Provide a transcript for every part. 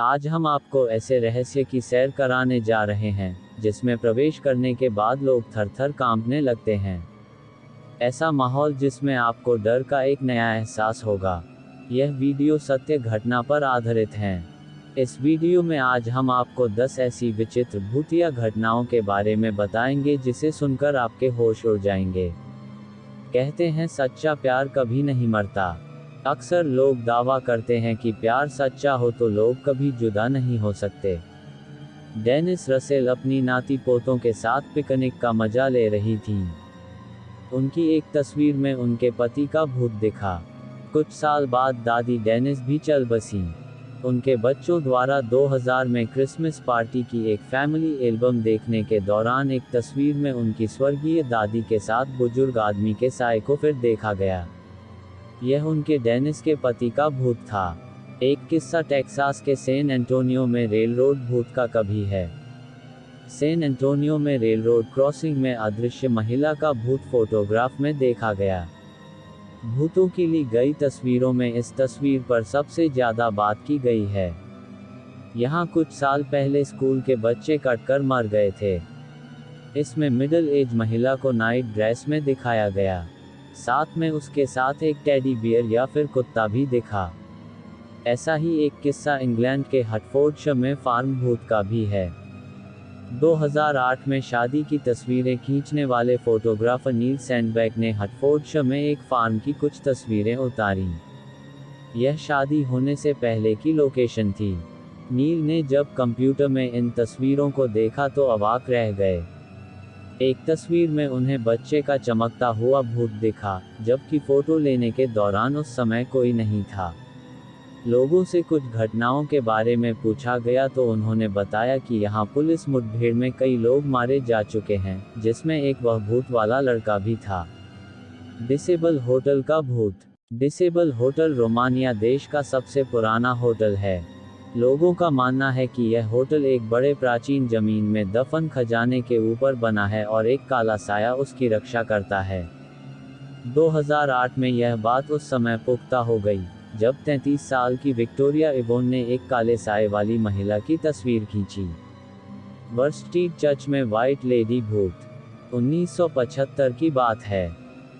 आज हम आपको ऐसे रहस्य की सैर कराने जा रहे हैं, जिसमें प्रवेश करने के बाद लोग थर थर कांपने लगते हैं। ऐसा माहौल जिसमें आपको डर का एक नया एहसास होगा। यह वीडियो सत्य घटना पर आधारित है। इस वीडियो में आज हम आपको 10 ऐसी विचित्र भूतिया घटनाओं के बारे में बताएँगे, जिसे सुनकर आपके होश उड़ जाएँगे। कहते हैं, सच्चा प्यार कभी नहीं मरता। अक्सर लोग दावा करते हैं कि प्यार सच्चा हो तो लोग कभी जुदा नहीं हो सकते। डेनिस रसेल अपनी नाती पोतों के साथ पिकनिक का मज़ा ले रही थी। उनकी एक तस्वीर में उनके पति का भूत दिखा। कुछ साल बाद दादी डेनिस भी चल बसी। उनके बच्चों द्वारा 2000 में क्रिसमस पार्टी की एक फैमिली एल्बम देखने के दौरान एक तस्वीर में उनकी स्वर्गीय दादी के साथ बुज़ुर्ग आदमी के साय को फिर देखा गया। यह उनके डेनिस के पति का भूत था। एक किस्सा टेक्सास के सेन एंटोनियो में रेल रोड भूत का कभी है। सेन एंटोनियो में रेल रोड क्रॉसिंग में अदृश्य महिला का भूत फोटोग्राफ में देखा गया। भूतों की ली गई तस्वीरों में इस तस्वीर पर सबसे ज़्यादा बात की गई है। यहाँ कुछ साल पहले स्कूल के बच्चे कटकर मर गए थे। इसमें मिडिल एज महिला को नाइट ड्रेस में दिखाया गया। साथ में उसके साथ एक टेडी बियर या फिर कुत्ता भी दिखा। ऐसा ही एक किस्सा इंग्लैंड के हटफोर्डशर में फार्म भूत का भी है। 2008 में शादी की तस्वीरें खींचने वाले फोटोग्राफर नील सैंडबैग ने हटफोर्डशर में एक फार्म की कुछ तस्वीरें उतारी। यह शादी होने से पहले की लोकेशन थी। नील ने जब कंप्यूटर में इन तस्वीरों को देखा तो अवाक रह गए। एक तस्वीर में उन्हें बच्चे का चमकता हुआ भूत दिखा, जबकि फ़ोटो लेने के दौरान उस समय कोई नहीं था। लोगों से कुछ घटनाओं के बारे में पूछा गया तो उन्होंने बताया कि यहाँ पुलिस मुठभेड़ में कई लोग मारे जा चुके हैं, जिसमें एक वह भूत वाला लड़का भी था। डिसेबल होटल का भूत। डिसेबल होटल रोमानिया देश का सबसे पुराना होटल है। लोगों का मानना है कि यह होटल एक बड़े प्राचीन ज़मीन में दफन खजाने के ऊपर बना है और एक काला साया उसकी रक्षा करता है। 2008 में यह बात उस समय पुख्ता हो गई, जब 33 साल की विक्टोरिया इवोन ने एक काले साय वाली महिला की तस्वीर खींची। वर्स्टीड चर्च में व्हाइट लेडी भूत 1975 की बात है।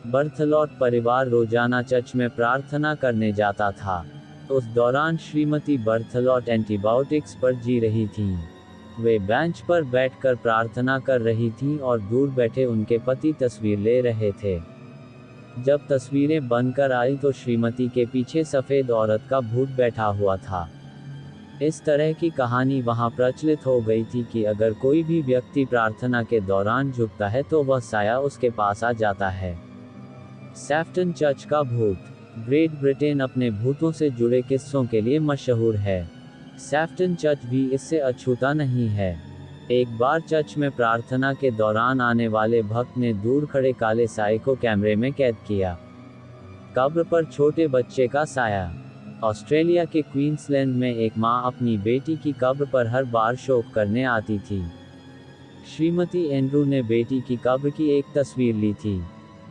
बर्थलॉट परिवार रोज़ाना चर्च में प्रार्थना करने जाता था। उस दौरान श्रीमती बर्थलॉट एंटीबायोटिक्स पर जी रही थीं। वे बेंच पर बैठकर प्रार्थना कर रही थीं और दूर बैठे उनके पति तस्वीर ले रहे थे। जब तस्वीरें बनकर आई तो श्रीमती के पीछे सफ़ेद औरत का भूत बैठा हुआ था। इस तरह की कहानी वहाँ प्रचलित हो गई थी कि अगर कोई भी व्यक्ति प्रार्थना के दौरान झुकता है तो वह साया उसके पास आ जाता है। सैफ्टन चर्च का भूत ग्रेट ब्रिटेन अपने भूतों से जुड़े किस्सों के लिए मशहूर है। सैफ्टन चर्च भी इससे अछूता नहीं है। एक बार चर्च में प्रार्थना के दौरान आने वाले भक्त ने दूर खड़े काले साय को कैमरे में कैद किया। कब्र पर छोटे बच्चे का साया। ऑस्ट्रेलिया के क्वींसलैंड में एक माँ अपनी बेटी की कब्र पर हर बार शोक करने आती थी। श्रीमती एंड्रू ने बेटी की कब्र की एक तस्वीर ली थी।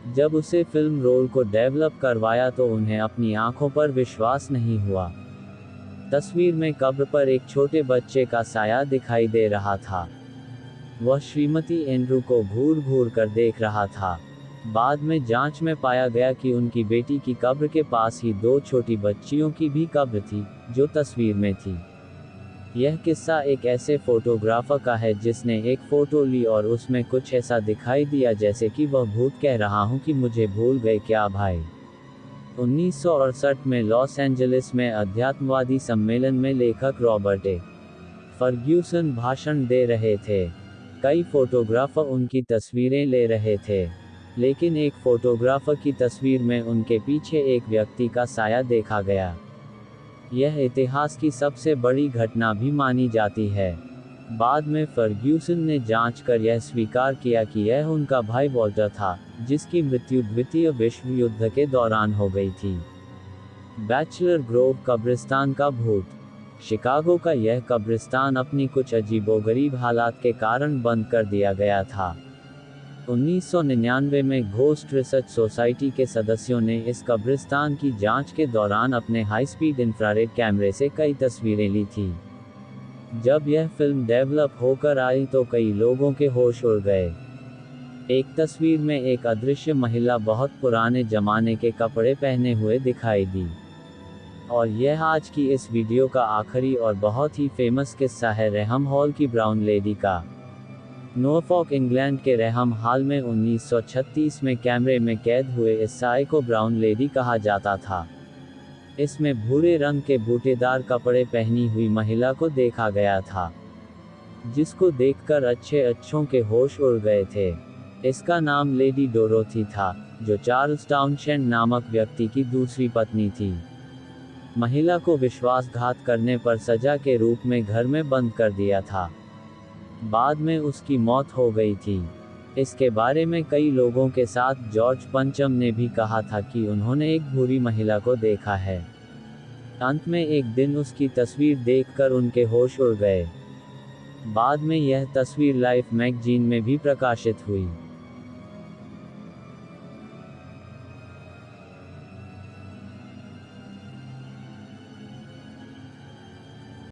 जब उसे फ़िल्म रोल को डेवलप करवाया तो उन्हें अपनी आँखों पर विश्वास नहीं हुआ। तस्वीर में कब्र पर एक छोटे बच्चे का साया दिखाई दे रहा था। वह श्रीमती एंड्रू को घूर घूर कर देख रहा था। बाद में जाँच में पाया गया कि उनकी बेटी की कब्र के पास ही दो छोटी बच्चियों की भी कब्र थी, जो तस्वीर में थी। यह किस्सा एक ऐसे फोटोग्राफर का है जिसने एक फ़ोटो ली और उसमें कुछ ऐसा दिखाई दिया जैसे कि वह भूत कह रहा हूँ कि मुझे भूल गए क्या भाई। उन्नीस सौ अड़सठ में लॉस एंजलिस में अध्यात्मवादी सम्मेलन में लेखक रॉबर्ट ए. फर्ग्यूसन भाषण दे रहे थे। कई फोटोग्राफर उनकी तस्वीरें ले रहे थे, लेकिन एक फोटोग्राफर की तस्वीर में उनके पीछे एक व्यक्ति का साया देखा गया। यह इतिहास की सबसे बड़ी घटना भी मानी जाती है। बाद में फर्ग्यूसन ने जाँच कर यह स्वीकार किया कि यह उनका भाई वॉल्टर था, जिसकी मृत्यु द्वितीय विश्व युद्ध के दौरान हो गई थी। बैचलर ग्रोव कब्रिस्तान का भूत। शिकागो का यह कब्रिस्तान अपनी कुछ अजीबोगरीब हालात के कारण बंद कर दिया गया था। 1999 में घोस्ट रिसर्च सोसाइटी के सदस्यों ने इस कब्रिस्तान की जाँच के दौरान अपने हाई स्पीड इंफ्रारेड कैमरे से कई तस्वीरें ली थी। जब यह फ़िल्म डेवलप होकर आई तो कई लोगों के होश उड़ गए। एक तस्वीर में एक अदृश्य महिला बहुत पुराने जमाने के कपड़े पहने हुए दिखाई दी। और यह आज की इस वीडियो का आखिरी और बहुत ही फ़ेमस किस्सा है रहम हॉल की ब्राउन लेडी का। नोफॉक इंग्लैंड के रहम हाल में 1936 में कैमरे में कैद हुए इस साय को ब्राउन लेडी कहा जाता था। इसमें भूरे रंग के बूटेदार कपड़े पहनी हुई महिला को देखा गया था, जिसको देखकर अच्छे अच्छों के होश उड़ गए थे। इसका नाम लेडी डोरोथी था, जो चार्ल्स टाउनशेंड नामक व्यक्ति की दूसरी पत्नी थी। महिला को विश्वासघात करने पर सजा के रूप में घर में बंद कर दिया था। बाद में उसकी मौत हो गई थी। इसके बारे में कई लोगों के साथ जॉर्ज पंचम ने भी कहा था कि उन्होंने एक भूरी महिला को देखा है। अंत में एक दिन उसकी तस्वीर देखकर उनके होश उड़ गए। बाद में यह तस्वीर लाइफ मैगजीन में भी प्रकाशित हुई।